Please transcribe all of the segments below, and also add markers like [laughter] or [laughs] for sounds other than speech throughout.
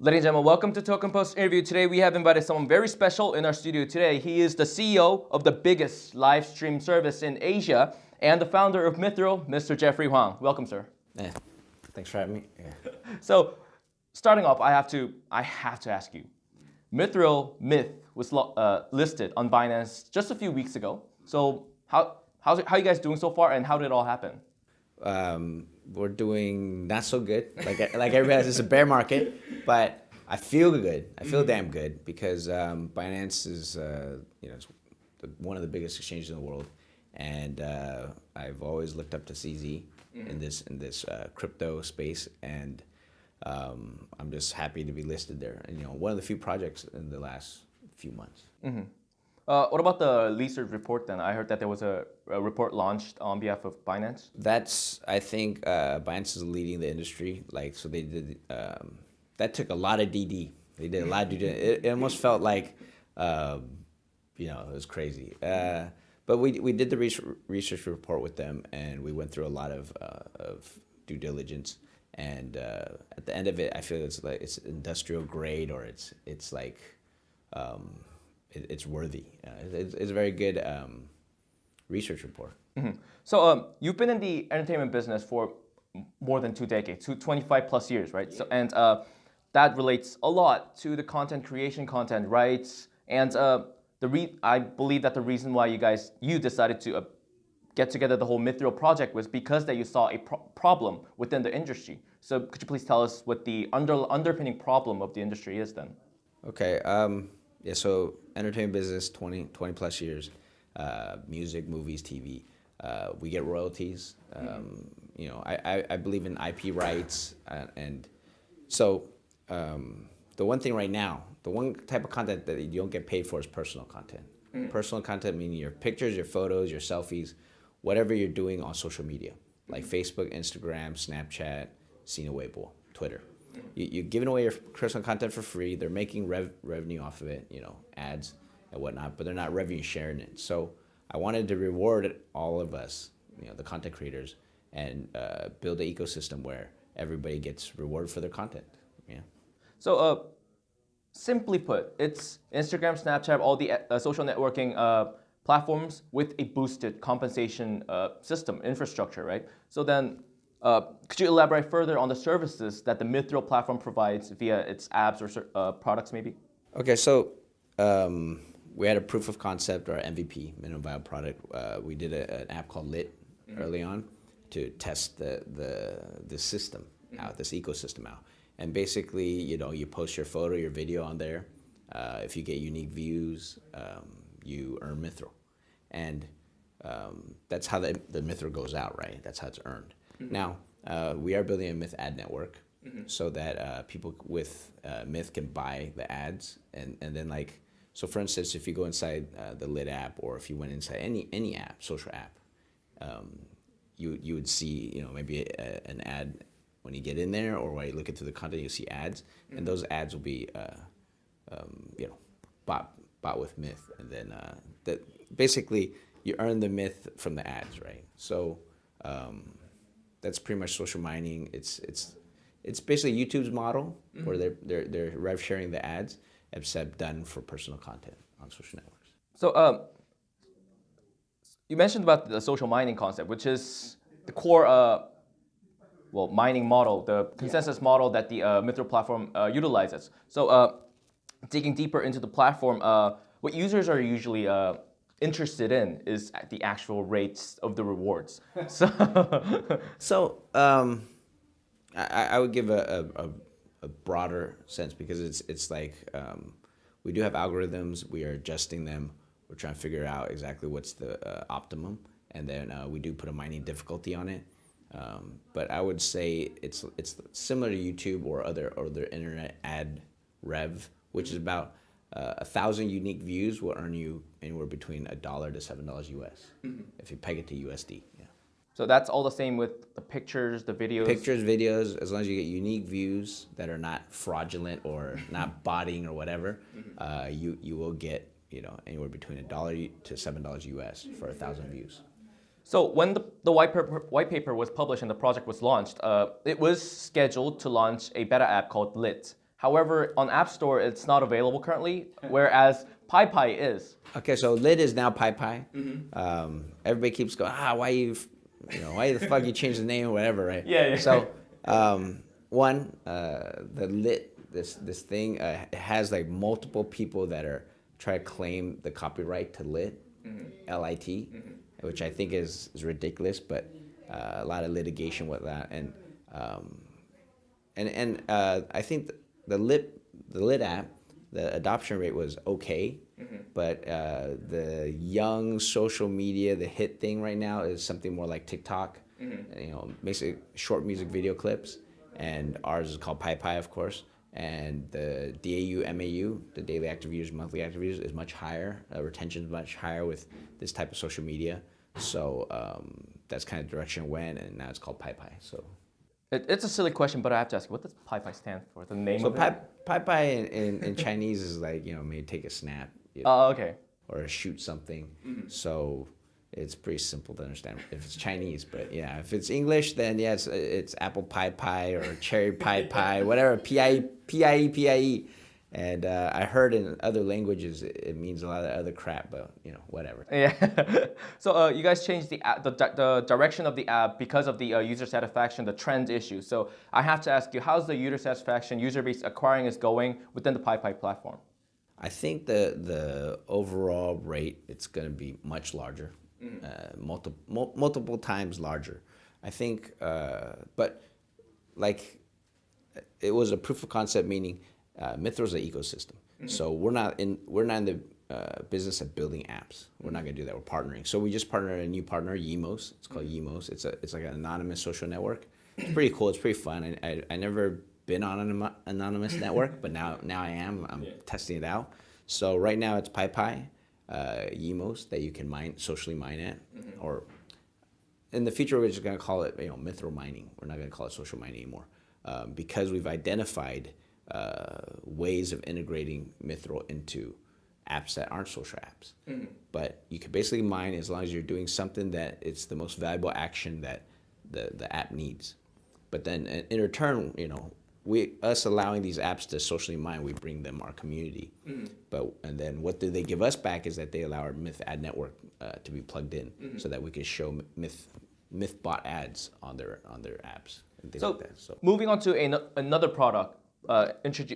Ladies and gentlemen, welcome to Token Post interview. Today we have invited someone very special in our studio today. He is the CEO of the biggest live stream service in Asia and the founder of Mithril, Mr. Jeffrey Huang. Welcome, sir. Yeah, thanks for having me. Yeah. So, starting off, I have to I have to ask you. Mithril Myth was uh, listed on Binance just a few weeks ago. So, how how's it, how are you guys doing so far, and how did it all happen? Um, we're doing not so good. Like like everybody has, it's a bear market, but I feel good. I feel mm-hmm. damn good because um, Binance is uh, you know one of the biggest exchanges in the world, and uh, I've always looked up to CZ in mm-hmm. this in this uh, crypto space, and um, I'm just happy to be listed there. And you know, one of the few projects in the last few months. Mm -hmm. Uh, what about the research report then? I heard that there was a, a report launched on behalf of Binance. That's, I think, uh, Binance is leading the industry. Like, so they did, um, that took a lot of DD. They did a lot of DD. It, it almost felt like, um, you know, it was crazy. Uh, but we, we did the research report with them and we went through a lot of, uh, of due diligence. And uh, at the end of it, I feel it's like it's industrial grade or it's, it's like, um, it, it's worthy. Uh, it's, it's, a very good um, research report. Mm -hmm. So um, you've been in the entertainment business for more than two decades, two, 25 plus years, right? So and uh, that relates a lot to the content creation, content rights, and uh, the re I believe that the reason why you guys you decided to uh, get together the whole Mythril project was because that you saw a pro problem within the industry. So could you please tell us what the under underpinning problem of the industry is then? Okay. Um, yeah, so entertainment business, 20, 20 plus years, uh, music, movies, TV. Uh, we get royalties. Um, mm -hmm. You know, I, I, I, believe in IP rights, uh, and so um, the one thing right now, the one type of content that you don't get paid for is personal content. Mm. Personal content meaning your pictures, your photos, your selfies, whatever you're doing on social media, like mm -hmm. Facebook, Instagram, Snapchat, Sina Weibo, Twitter you, are giving away your personal content for free. They're making rev, revenue off of it, you know, ads and whatnot, but they're not revenue sharing it. So I wanted to reward all of us, you know, the content creators, and uh, build an ecosystem where everybody gets rewarded for their content. Yeah. So, uh, simply put, it's Instagram, Snapchat, all the uh, social networking uh, platforms with a boosted compensation uh, system infrastructure, right? So then uh, could you elaborate further on the services that the Mithril platform provides via its apps or uh, products maybe? Okay, so um, we had a proof of concept or MVP, minimum viable product. Uh, we did a, an app called Lit mm -hmm. early on to test the, the, the system mm -hmm. out, this ecosystem out. And basically, you know, you post your photo, your video on there. Uh, if you get unique views, um, you earn Mithril. And um, that's how the, the Mithril goes out, right? That's how it's earned. Mm-hmm. Now, uh, we are building a Myth ad network mm-hmm. so that uh, people with uh, Myth can buy the ads. And, and then, like, so for instance, if you go inside uh, the Lit app or if you went inside any, any app, social app, um, you, you would see, you know, maybe a, an ad when you get in there or when you look into the content, you see ads. Mm-hmm. And those ads will be, uh, um, you know, bought, bought with Myth. And then uh, that basically you earn the Myth from the ads, right? So, um, that's pretty much social mining. It's it's it's basically YouTube's model mm -hmm. where they're they're they're rev sharing the ads, except done for personal content on social networks. So um, you mentioned about the social mining concept, which is the core uh, well mining model, the consensus yeah. model that the uh, platform uh, utilizes. So uh, digging deeper into the platform, uh, what users are usually uh, interested in is the actual rates of the rewards. [laughs] so, so um, I, I, would give a, a, a, broader sense because it's it's like um, we do have algorithms. We are adjusting them. We're trying to figure out exactly what's the uh, optimum, and then uh, we do put a mining difficulty on it. Um, but I would say it's it's similar to YouTube or other or other internet ad rev, which is about uh, a thousand unique views will earn you anywhere between a dollar to seven dollars US mm -hmm. if you peg it to USD. Yeah. So that's all the same with the pictures, the videos. Pictures, videos, as long as you get unique views that are not fraudulent or [laughs] not botting or whatever, mm -hmm. uh, you you will get you know anywhere between a dollar to seven dollars US for a thousand views. So when the, the white, paper, white paper was published and the project was launched, uh, it was scheduled to launch a beta app called Lit. However, on App Store, it's not available currently, whereas PaiPai is. Okay, so lit is now PaiPai. Um, everybody keeps going, ah, why you, you know, why the fuck you change the name or whatever, right? Yeah, yeah. So, [laughs] um, one, uh, the lit this this thing uh, has like multiple people that are trying to claim the copyright to lit, L I T, which I think is is ridiculous, but uh, a lot of litigation with that, and um, and and uh, I think the lit the lit app the adoption rate was okay but uh, the young social media the hit thing right now is something more like tiktok. You know basically short music video clips and ours is called PaiPai of course and the DAU MAU the daily active users monthly active users is much higher uh, retention is much higher with this type of social media. So um, that's kind of the direction it went and now it's called PyPy so It, it's a silly question, but I have to ask you, what does PaiPai stand for? The name So of pai it? pai pai in, in, in Chinese is like you know maybe take a snap you know, Oh, okay. or shoot something. Mm-hmm. So it's pretty simple to understand if it's Chinese. But yeah, if it's English, then yes, it's, it's apple pie pie or cherry pie pie, whatever p i e p i e p i e. And uh, I heard in other languages it, means a lot of other crap, but you know whatever. [laughs] Yeah. so uh, you guys changed the, app, the the direction of the app because of the uh, user satisfaction, the trend issue. So I have to ask you, how's the user satisfaction, user base acquiring is going within the PaiPai platform? I think the the overall rate it's going to be much larger, uh, multiple mul- multiple times larger. I think, uh, but like it was a proof of concept, meaning uh, Mithril's an ecosystem. So we're not in we're not in the uh, business of building apps. We're not going to do that. We're partnering. So we just partnered a new partner, Yemos. It's called Yemos. It's a it's like an anonymous social network. It's pretty cool. It's pretty fun. I I, I never been on an anonymous- [laughs] network, but now now I am. I'm testing it out. So right now it's PaiPai, uh, Yemos that you can mine socially mine at, or in the future, we're just going to call it, you know, mithril mining. We're not going to call it social mining anymore um, because we've identified uh, ways of integrating mithril into apps that aren't social apps. But you can basically mine as long as you're doing something that it's the most valuable action that the, the app needs. But then in return, you know, we us allowing these apps to socially mine, we bring them our community. But and then what do they give us back is that they allow our Myth ad network uh, to be plugged in, so that we can show Myth MythBot ads on their on their apps and things So, like that. So moving on to an, another product uh,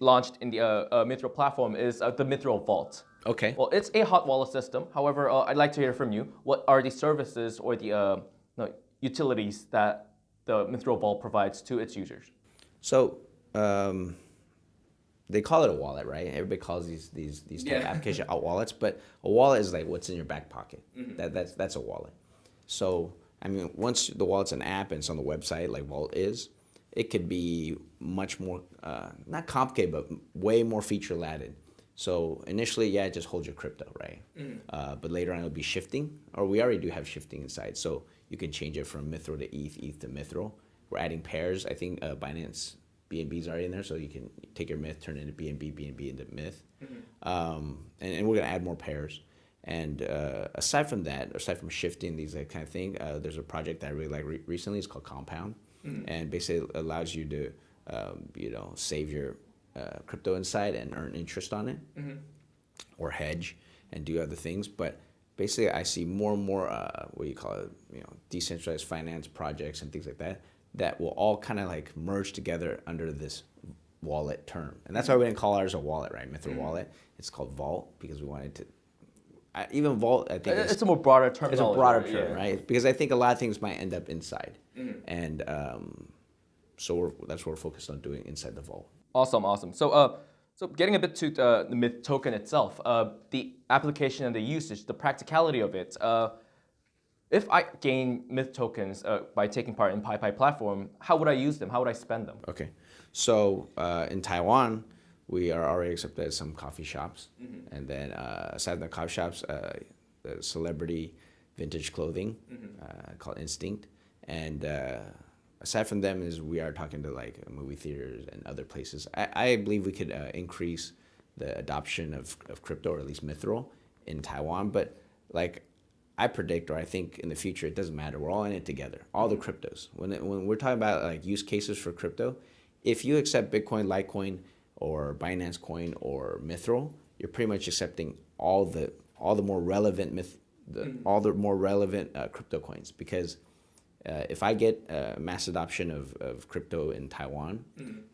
launched in the uh, uh, Mithril platform is uh, the Mithril Vault. okay, Well, it's a hot wallet system. However, uh, I'd like to hear from you. What are the services or the uh, no, utilities that the Mithril Vault provides to its users? so um, they call it a wallet, right? Everybody calls these these these type of Yeah. application out wallets, but a wallet is like what's in your back pocket. That that's that's a wallet. So I mean, once the wallet's an app and it's on the website, like Vault is, it could be much more uh, not complicated, but way more feature laden. So initially, yeah, it just holds your crypto, right? Uh, but later on, it'll be shifting, or we already do have shifting inside. So you can change it from Mithril to ETH, ETH to Mithril. We're adding pairs. I think uh, Binance BNB is already in there, so you can take your Myth, turn it into BNB, BNB into Myth. Um, and, and we're gonna add more pairs. And uh, aside from that, aside from shifting these like, kind of thing, uh, there's a project that I really like re- recently. It's called Compound, and basically allows you to, um, you know, save your uh, crypto inside and earn interest on it, or hedge and do other things. But basically, I see more and more uh, what do you call it, you know, decentralized finance projects and things like that that will all kind of like merge together under this wallet term. And that's why we didn't call ours a wallet, right? Mithril wallet. It's called Vault because we wanted to. I, even Vault, I think, is, It's a more broader term. it's a broader term, Yeah. right? Because I think a lot of things might end up inside, and um, so we're, that's what we're focused on doing inside the Vault. Awesome, awesome. So, uh, so getting a bit to uh, the Myth token itself, uh, the application and the usage, the practicality of it. Uh, if I gain Myth tokens uh, by taking part in PaiPai platform, how would I use them? How would I spend them? Okay, so uh, in Taiwan, we are already accepted at some coffee shops, and then uh, aside from the coffee shops, uh, the celebrity vintage clothing uh, called Instinct, and uh, aside from them is we are talking to like movie theaters and other places. I, I believe we could uh, increase the adoption of, of crypto or at least Mithril in Taiwan, but like I predict, or I think in the future, it doesn't matter. We're all in it together. All the cryptos. When it, when we're talking about like use cases for crypto, if you accept Bitcoin, Litecoin, or Binance Coin or Mithril, you're pretty much accepting all the all the more relevant myth, the, all the more relevant uh, crypto coins because uh, if I get uh, mass adoption of, of crypto in Taiwan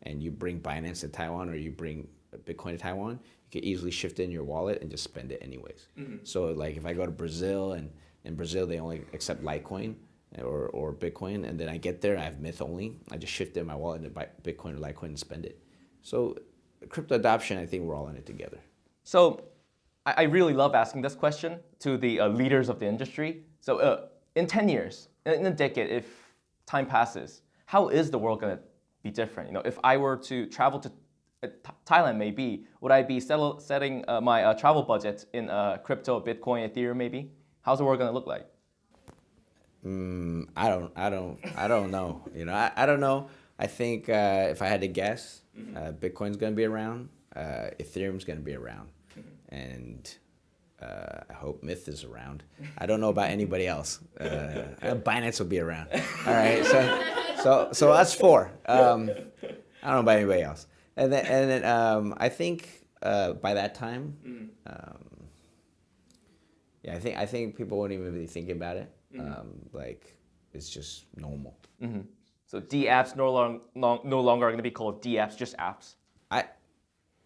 and you bring Binance to Taiwan or you bring Bitcoin to Taiwan, you can easily shift in your wallet and just spend it anyways. So like if I go to Brazil and in Brazil they only accept Litecoin or, or Bitcoin and then I get there I have Myth only, I just shift it in my wallet into Bitcoin or Litecoin and spend it. So crypto adoption, I think we're all in it together. So I, I really love asking this question to the uh, leaders of the industry. So uh, in 10 years, in, a decade, if time passes, how is the world going to be different? You know, if I were to travel to uh, Thailand, maybe would I be settle, setting uh, my uh, travel budget in uh, crypto, Bitcoin, Ethereum, maybe? How's the world going to look like? Mm, I don't, I don't, I don't know. You know, I, I don't know. I think uh, if I had to guess, uh, Bitcoin's gonna be around, uh, Ethereum's gonna be around, and uh, I hope Myth is around. I don't know about anybody else. Uh, [laughs] uh, Binance will be around. All right, so so so that's four. Um, I don't know about anybody else. And then and then um, I think uh, by that time, um, yeah, I think I think people won't even be thinking about it. Um, like it's just normal. So D apps no, long, long, no longer are going to be called D apps, just apps. I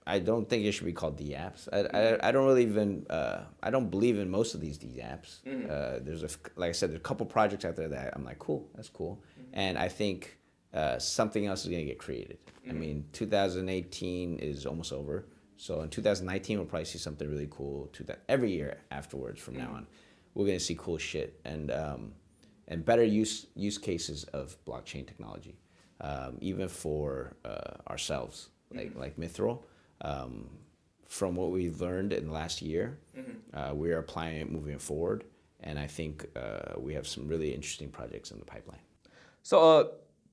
I don't think it should be called D apps. I, I, I don't really even uh, I don't believe in most of these D apps. Uh, there's a, like I said, there's a couple projects out there that I'm like, cool, that's cool, and I think uh, something else is gonna get created. I mean, 2018 is almost over, so in 2019 we'll probably see something really cool. To that every year afterwards from now on, we're gonna see cool shit and um, and better use use cases of blockchain technology, um, even for uh, ourselves, like like Mithril. Um, from what we've learned in the last year, uh, we're applying it moving forward, and I think uh, we have some really interesting projects in the pipeline. So uh,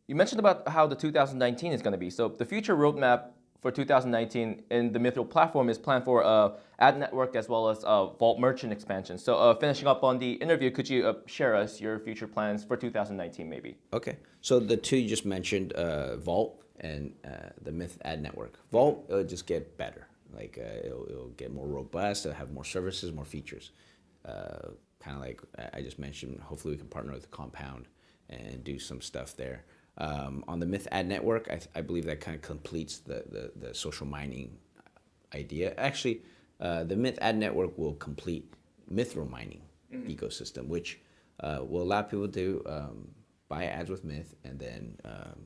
you mentioned about how the 2019 is going to be. So the future roadmap for 2019 in the Mithril platform is planned for uh, ad network as well as uh, Vault merchant expansion. So uh, finishing up on the interview, could you uh, share us your future plans for 2019 maybe? Okay. So the two you just mentioned, uh, Vault and uh, the Myth Ad Network. Vault, it'll just get better. Like it'll, it'll get more robust. It'll have more services, more features. Kind of like I just mentioned. Hopefully, we can partner with Compound and do some stuff there. Um, on the Myth Ad Network, I, I believe that kind of completes the, the, the social mining idea. Actually, uh, the Myth Ad Network will complete Mithril mining ecosystem, which uh, will allow people to um, buy ads with Myth, and then um,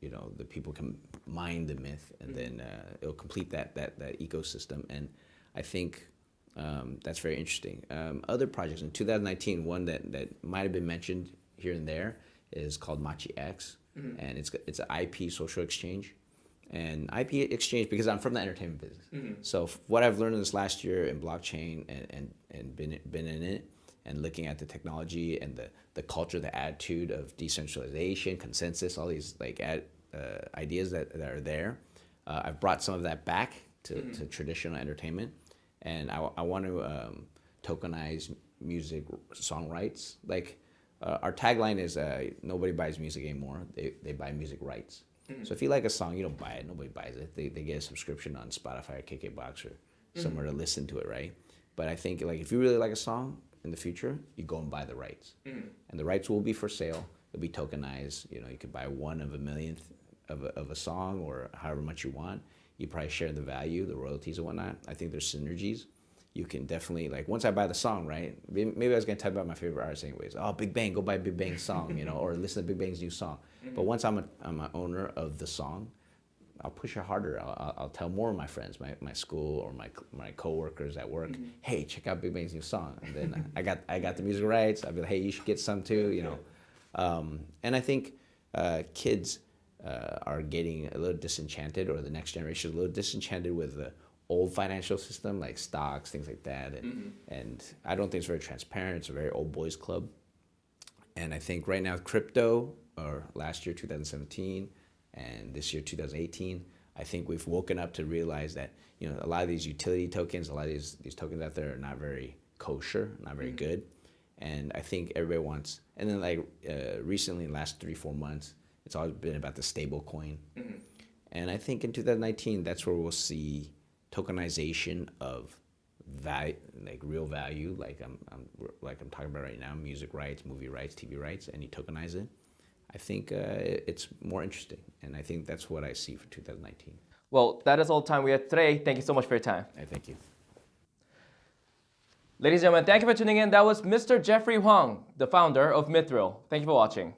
you know the people can mine the Myth, and then uh, it'll complete that that that ecosystem. And I think um, that's very interesting. Um, other projects in 2019, one that that might have been mentioned here and there is called Machi X, and it's it's an IP social exchange and IP exchange because I'm from the entertainment business. So what I've learned in this last year in blockchain and, and, and been been in it and looking at the technology and the, the culture, the attitude of decentralization, consensus, all these like ad, uh, ideas that, that are there. Uh, I've brought some of that back to, to traditional entertainment, and I, I want to um, tokenize music song rights. Like uh, our tagline is uh, nobody buys music anymore; they, they buy music rights. So if you like a song, you don't buy it. Nobody buys it. They, they get a subscription on Spotify or KKBox or somewhere to listen to it, right? But I think like if you really like a song in the future, you go and buy the rights, and the rights will be for sale. It'll be tokenized. You know, you could buy one of a millionth of a, of a song or however much you want. You probably share the value, the royalties and whatnot. I think there's synergies. You can definitely like once I buy the song, right? Maybe I was gonna type about my favorite artist anyways. Oh, Big Bang, go buy Big Bang's song, you know, or listen to Big Bang's new song. But once I'm a I'm an owner of the song, I'll push it harder. I'll, I'll, tell more of my friends, my, my school or my my coworkers at work, hey, check out Big Bang's new song. And then I got I got the music rights. I'll be like, hey, you should get some too, you know. Um, and I think uh, kids uh, are getting a little disenchanted, or the next generation is a little disenchanted with the old financial system, like stocks, things like that. And and I don't think it's very transparent. It's a very old boys club. And I think right now, crypto, or last year, 2017, and this year, 2018, I think we've woken up to realize that you know a lot of these utility tokens, a lot of these these tokens out there are not very kosher, not very mm-hmm. good. And I think everybody wants. And then like uh, recently, in the last three four months, it's always been about the stable coin. Mm-hmm. And I think in 2019, that's where we'll see tokenization of value, like real value, like I'm, I'm like I'm talking about right now, music rights, movie rights, TV rights, and you tokenize it. I think uh, it's more interesting, and I think that's what I see for 2019. Well, that is all the time we have today. Thank you so much for your time. I thank you. Ladies and gentlemen, thank you for tuning in. That was Mr. Jeffrey Huang, the founder of Mithril. Thank you for watching.